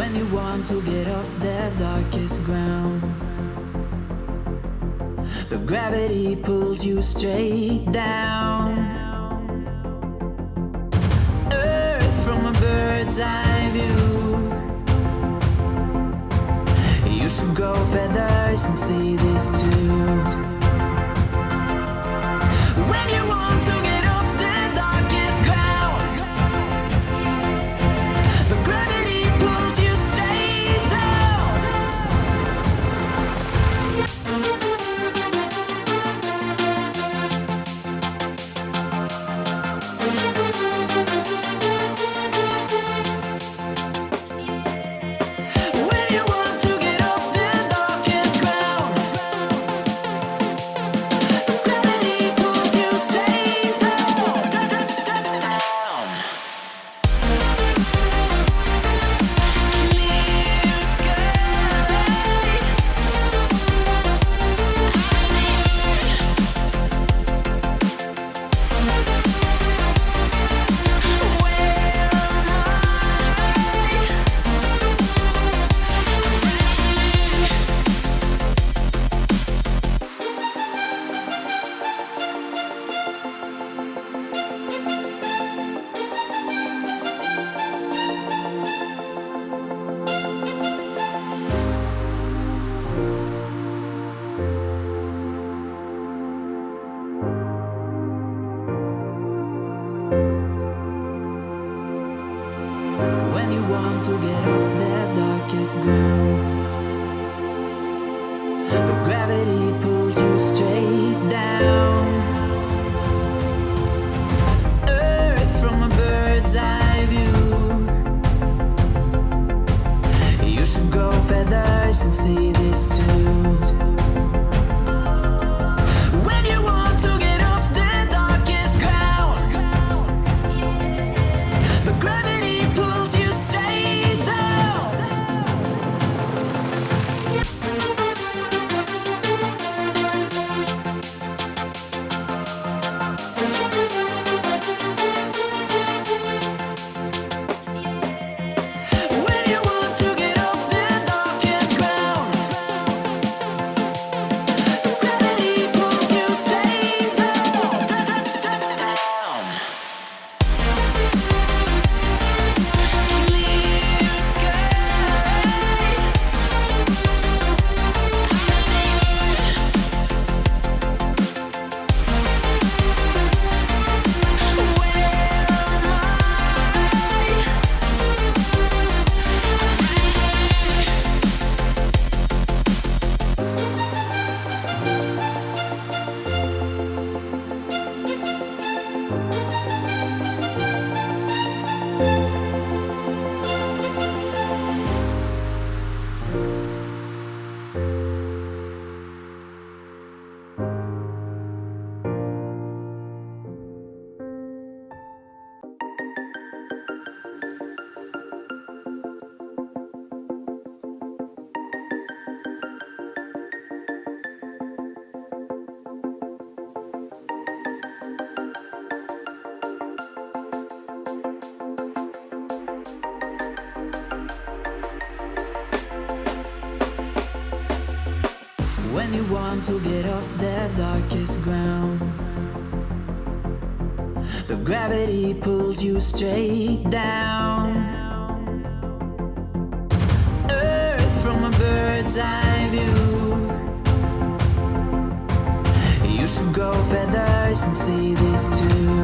When you want to get off the darkest ground But gravity pulls you straight down. Earth from a bird's eye view. You should grow feathers and see this When you want to get off the darkest ground. But gravity pulls you straight down you want to get off the darkest ground. But gravity pulls you straight down. Earth from a bird's eye view. You should grow feathers and see this too.